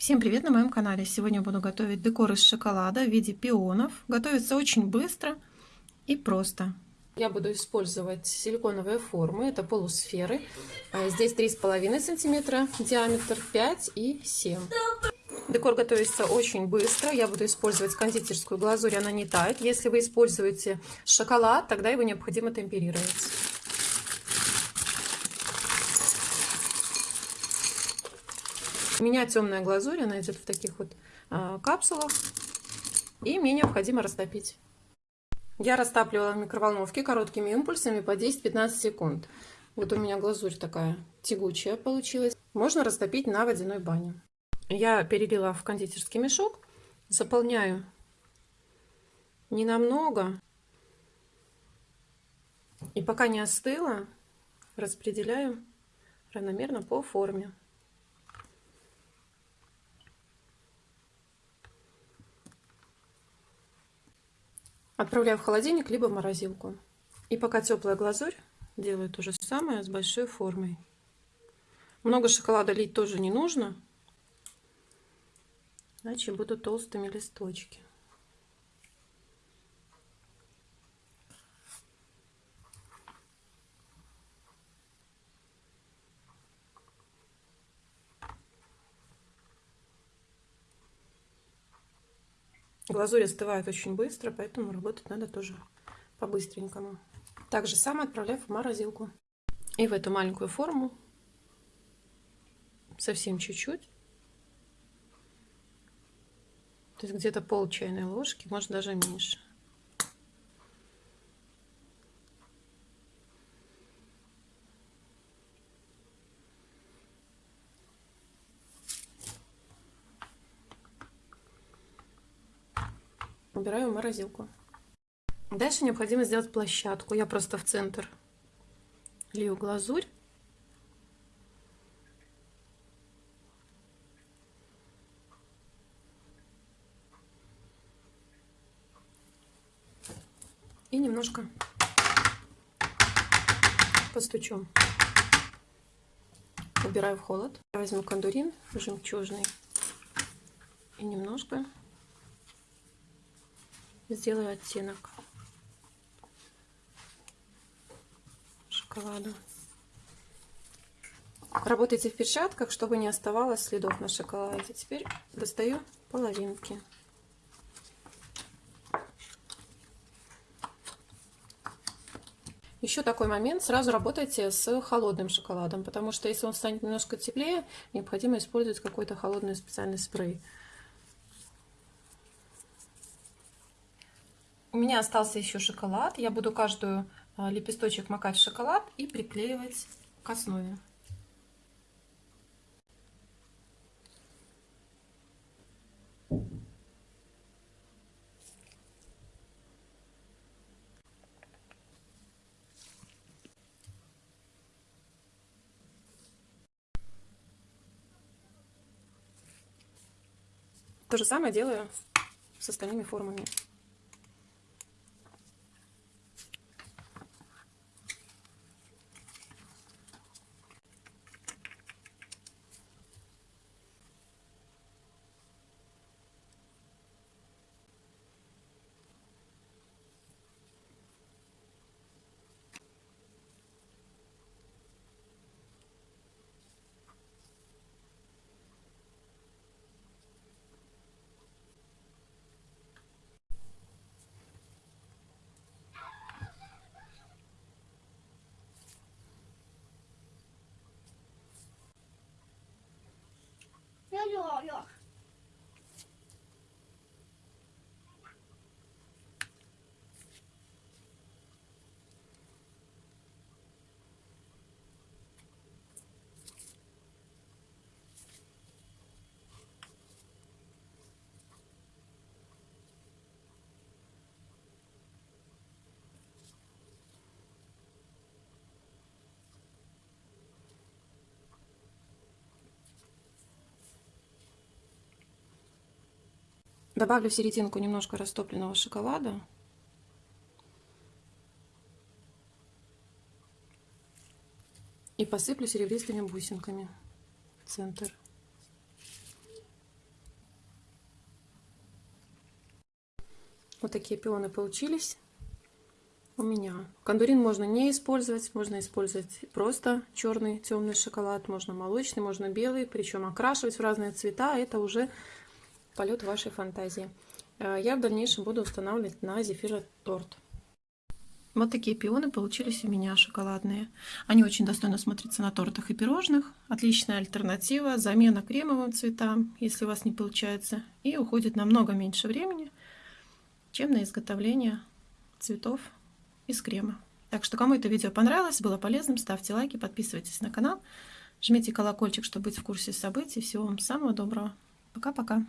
Всем привет на моем канале! Сегодня буду готовить декор из шоколада в виде пионов. Готовится очень быстро и просто. Я буду использовать силиконовые формы, это полусферы. А здесь 3,5 сантиметра диаметр, 5 и 7. Декор готовится очень быстро. Я буду использовать кондитерскую глазурь, она не тает. Если вы используете шоколад, тогда его необходимо темперировать. У меня темная глазурь, она идет в таких вот а, капсулах. И мне необходимо растопить. Я растапливала в микроволновке короткими импульсами по 10-15 секунд. Вот у меня глазурь такая тягучая получилась. Можно растопить на водяной бане. Я перелила в кондитерский мешок. Заполняю ненамного. И пока не остыло, распределяю равномерно по форме. Отправляю в холодильник, либо в морозилку. И пока теплая глазурь, делаю то же самое с большой формой. Много шоколада лить тоже не нужно, иначе будут толстыми листочки. Глазурь остывает очень быстро, поэтому работать надо тоже по-быстренькому. Так же самое отправляю в морозилку. И в эту маленькую форму совсем чуть-чуть. То есть где-то пол чайной ложки, может даже меньше. Убираю в морозилку. Дальше необходимо сделать площадку. Я просто в центр лью глазурь. И немножко постучу. Убираю в холод. Возьму кондурин жемчужный и немножко сделаю оттенок шоколада. Работайте в перчатках, чтобы не оставалось следов на шоколаде. Теперь достаю половинки. Еще такой момент, сразу работайте с холодным шоколадом, потому что если он станет немножко теплее, необходимо использовать какой-то холодный специальный спрей. У меня остался еще шоколад. Я буду каждую а, лепесточек макать в шоколад и приклеивать к основе. То же самое делаю с остальными формами. 又好。Добавлю в серединку немножко растопленного шоколада. И посыплю серебристыми бусинками в центр. Вот такие пионы получились у меня. Кондурин можно не использовать, можно использовать просто черный темный шоколад, можно молочный, можно белый, причем окрашивать в разные цвета, а это уже полет вашей фантазии. Э, я в дальнейшем буду устанавливать на зефироторт. Вот такие пионы получились у меня шоколадные. Они очень достойно смотрятся на тортах и пирожных. Отличная альтернатива, замена кремовым цветам, если у вас не получается. И уходит намного меньше времени, чем на изготовление цветов из крема. Так что, кому это видео понравилось, было полезным, ставьте лайки, подписывайтесь на канал, жмите колокольчик, чтобы быть в курсе событий. Всего вам самого доброго. Пока-пока.